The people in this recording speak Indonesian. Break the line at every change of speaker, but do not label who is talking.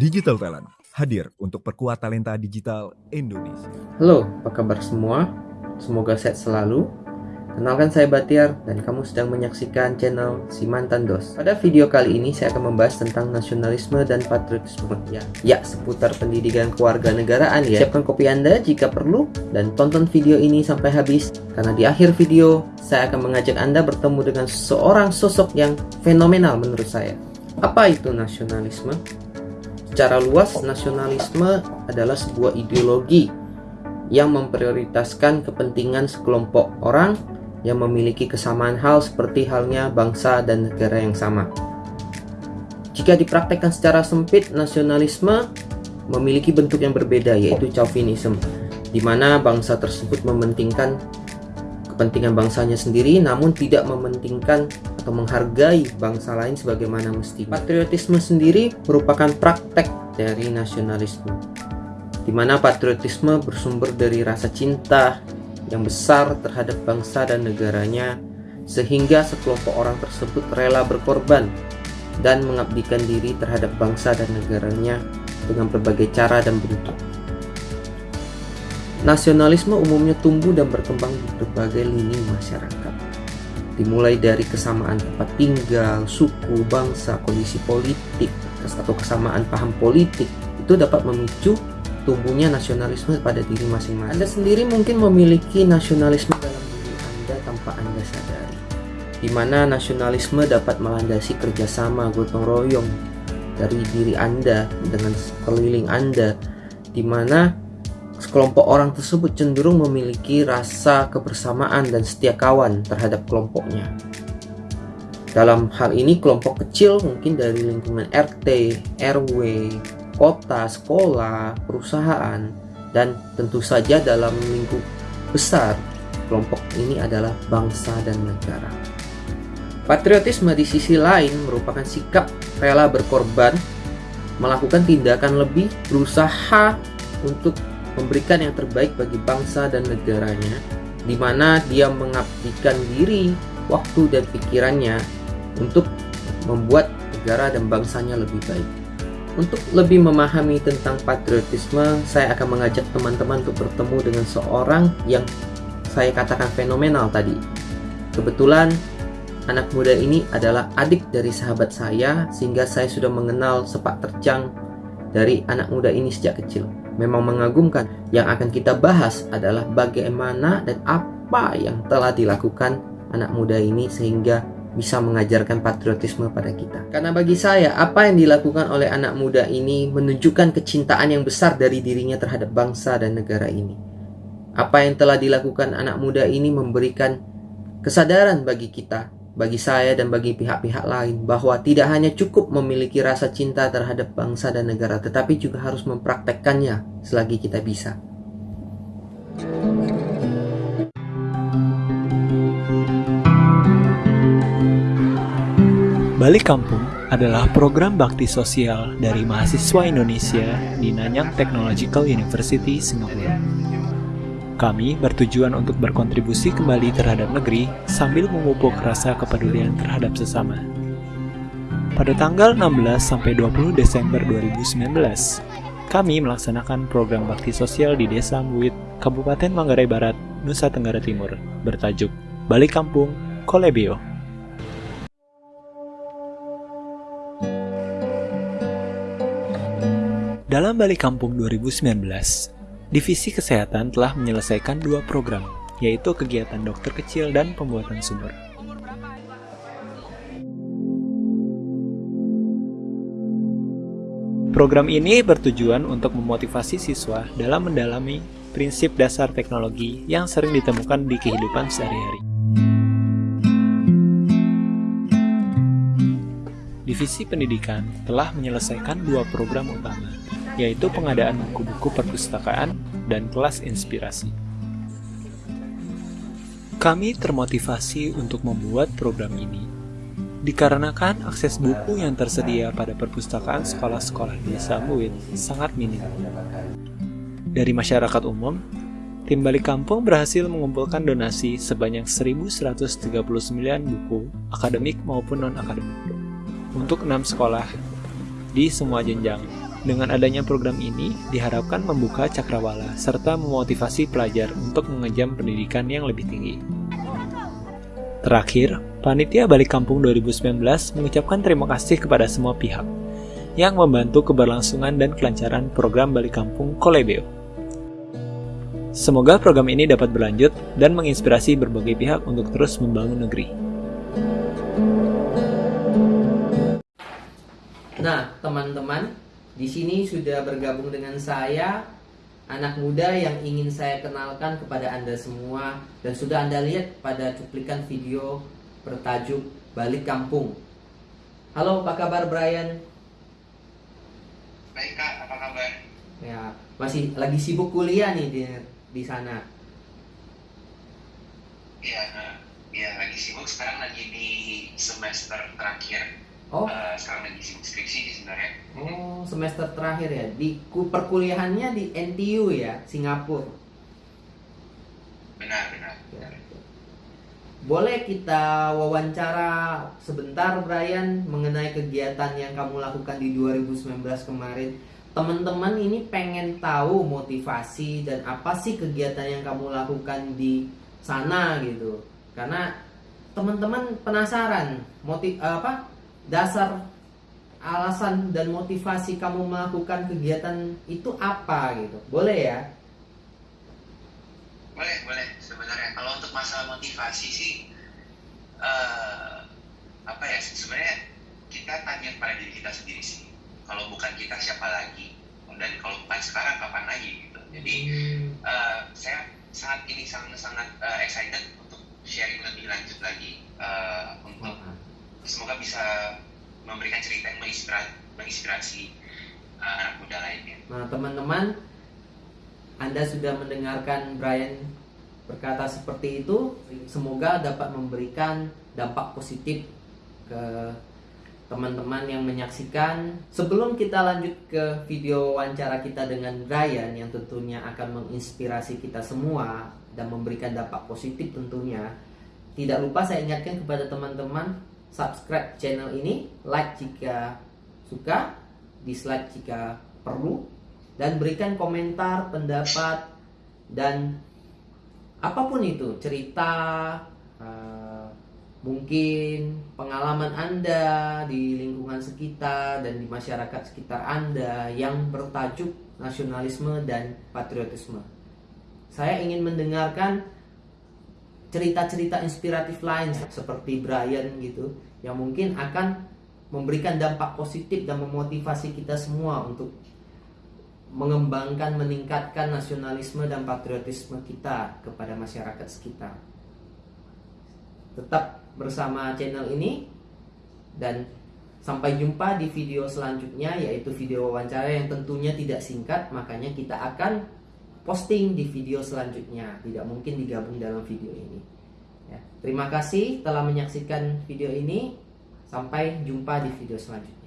Digital Talent hadir untuk perkuat talenta digital Indonesia.
Halo, apa kabar semua? Semoga sehat selalu. Kenalkan saya Batiar dan kamu sedang menyaksikan channel Si Mantan Dos. Pada video kali ini saya akan membahas tentang nasionalisme dan patriotisme. Ya, ya seputar pendidikan kewarganegaraan ya. Siapkan kopi Anda jika perlu dan tonton video ini sampai habis karena di akhir video saya akan mengajak Anda bertemu dengan seorang sosok yang fenomenal menurut saya. Apa itu nasionalisme? Secara luas, nasionalisme adalah sebuah ideologi yang memprioritaskan kepentingan sekelompok orang yang memiliki kesamaan hal seperti halnya bangsa dan negara yang sama. Jika dipraktekkan secara sempit, nasionalisme memiliki bentuk yang berbeda yaitu chauvinism, di mana bangsa tersebut mementingkan kepentingan bangsanya sendiri namun tidak mementingkan atau menghargai bangsa lain sebagaimana mesti. Patriotisme sendiri merupakan praktek dari nasionalisme, di mana patriotisme bersumber dari rasa cinta yang besar terhadap bangsa dan negaranya, sehingga sekelompok orang tersebut rela berkorban dan mengabdikan diri terhadap bangsa dan negaranya dengan berbagai cara dan bentuk. Nasionalisme umumnya tumbuh dan berkembang di berbagai lini masyarakat dimulai dari kesamaan tempat tinggal, suku, bangsa, kondisi politik, atau kesamaan paham politik itu dapat memicu tumbuhnya nasionalisme pada diri masing-masing. Anda sendiri mungkin memiliki nasionalisme dalam diri Anda tanpa Anda sadari. Di mana nasionalisme dapat melandasi kerjasama gotong royong dari diri Anda dengan sekeliling Anda, di mana Sekelompok orang tersebut cenderung memiliki rasa kebersamaan dan setia kawan terhadap kelompoknya. Dalam hal ini kelompok kecil mungkin dari lingkungan RT, RW, kota, sekolah, perusahaan, dan tentu saja dalam lingkup besar kelompok ini adalah bangsa dan negara. Patriotisme di sisi lain merupakan sikap rela berkorban, melakukan tindakan lebih, berusaha untuk memberikan yang terbaik bagi bangsa dan negaranya, di mana dia mengabdikan diri, waktu, dan pikirannya untuk membuat negara dan bangsanya lebih baik. Untuk lebih memahami tentang patriotisme, saya akan mengajak teman-teman untuk bertemu dengan seorang yang saya katakan fenomenal tadi. Kebetulan, anak muda ini adalah adik dari sahabat saya, sehingga saya sudah mengenal sepak terjang dari anak muda ini sejak kecil memang mengagumkan. Yang akan kita bahas adalah bagaimana dan apa yang telah dilakukan anak muda ini sehingga bisa mengajarkan patriotisme pada kita. Karena bagi saya, apa yang dilakukan oleh anak muda ini menunjukkan kecintaan yang besar dari dirinya terhadap bangsa dan negara ini. Apa yang telah dilakukan anak muda ini memberikan kesadaran bagi kita bagi saya dan bagi pihak-pihak lain bahwa tidak hanya cukup memiliki rasa cinta terhadap bangsa dan negara, tetapi juga harus mempraktekkannya selagi kita bisa.
Balik Kampung adalah program bakti sosial dari mahasiswa Indonesia di Nanyang Technological University, Singapura. Kami bertujuan untuk berkontribusi kembali terhadap negeri sambil memupuk rasa kepedulian terhadap sesama. Pada tanggal 16 sampai 20 Desember 2019, kami melaksanakan program bakti sosial di Desa Muit, Kabupaten Manggarai Barat, Nusa Tenggara Timur, bertajuk Balik Kampung Kolebio. Dalam Balik Kampung 2019, Divisi Kesehatan telah menyelesaikan dua program, yaitu kegiatan dokter kecil dan pembuatan sumur. Program ini bertujuan untuk memotivasi siswa dalam mendalami prinsip dasar teknologi yang sering ditemukan di kehidupan sehari-hari. Divisi Pendidikan telah menyelesaikan dua program utama, yaitu pengadaan buku-buku perpustakaan dan kelas inspirasi. Kami termotivasi untuk membuat program ini dikarenakan akses buku yang tersedia pada perpustakaan sekolah-sekolah di desa Muit sangat minim. Dari masyarakat umum, tim balik kampung berhasil mengumpulkan donasi sebanyak 1139 buku akademik maupun non-akademik untuk enam sekolah di semua jenjang. Dengan adanya program ini, diharapkan membuka cakrawala serta memotivasi pelajar untuk mengejam pendidikan yang lebih tinggi. Terakhir, Panitia Balik Kampung 2019 mengucapkan terima kasih kepada semua pihak yang membantu keberlangsungan dan kelancaran program Balik Kampung Kolebeo. Semoga program ini dapat berlanjut dan menginspirasi berbagai pihak untuk terus membangun negeri.
Nah, teman-teman, di sini sudah bergabung dengan saya anak muda yang ingin saya kenalkan kepada Anda semua dan sudah Anda lihat pada cuplikan video bertajuk Balik Kampung. Halo, apa kabar Brian?
Baik kak, apa kabar?
Ya, masih lagi sibuk kuliah nih di di sana.
Iya, iya lagi sibuk. Sekarang lagi di semester terakhir.
Oh,
Eh, sekarang lagi sibuk skripsi sih sebenarnya.
oh semester terakhir ya. Di ku- perkuliahannya di NTU ya, Singapura.
Benar, benar.
Ya. Boleh kita wawancara sebentar Brian mengenai kegiatan yang kamu lakukan di 2019 kemarin. Teman-teman ini pengen tahu motivasi dan apa sih kegiatan yang kamu lakukan di sana gitu. Karena teman-teman penasaran motif apa dasar alasan dan motivasi kamu melakukan kegiatan itu apa gitu. Boleh ya?
Boleh, boleh. Sebenarnya kalau untuk masalah motivasi sih, eh apa ya? Sebenarnya kita tanya pada diri kita sendiri sih. Kalau bukan kita siapa lagi? Dan kalau bukan sekarang kapan lagi gitu. Jadi eh, saya sangat ini sangat sangat eh, excited untuk sharing lebih lanjut lagi untuk semoga bisa memberikan cerita yang menginspirasi, menginspirasi uh, anak muda lainnya.
Nah, teman-teman, Anda sudah mendengarkan Brian berkata seperti itu. Semoga dapat memberikan dampak positif ke teman-teman yang menyaksikan. Sebelum kita lanjut ke video wawancara kita dengan Brian yang tentunya akan menginspirasi kita semua dan memberikan dampak positif tentunya. Tidak lupa saya ingatkan kepada teman-teman subscribe channel ini, like jika suka, dislike jika perlu, dan berikan komentar, pendapat, dan apa pun itu, cerita, eh, mungkin pengalaman Anda di lingkungan sekitar dan di masyarakat sekitar Anda yang bertajuk nasionalisme dan patriotisme. Saya ingin mendengarkan cerita-cerita inspiratif lain seperti Brian gitu yang mungkin akan memberikan dampak positif dan memotivasi kita semua untuk mengembangkan meningkatkan nasionalisme dan patriotisme kita kepada masyarakat sekitar. Tetap bersama channel ini dan sampai jumpa di video selanjutnya yaitu video wawancara yang tentunya tidak singkat makanya kita akan posting di video selanjutnya. Tidak mungkin digabung dalam video ini. Ya, terima kasih telah menyaksikan video ini. Sampai jumpa di video selanjutnya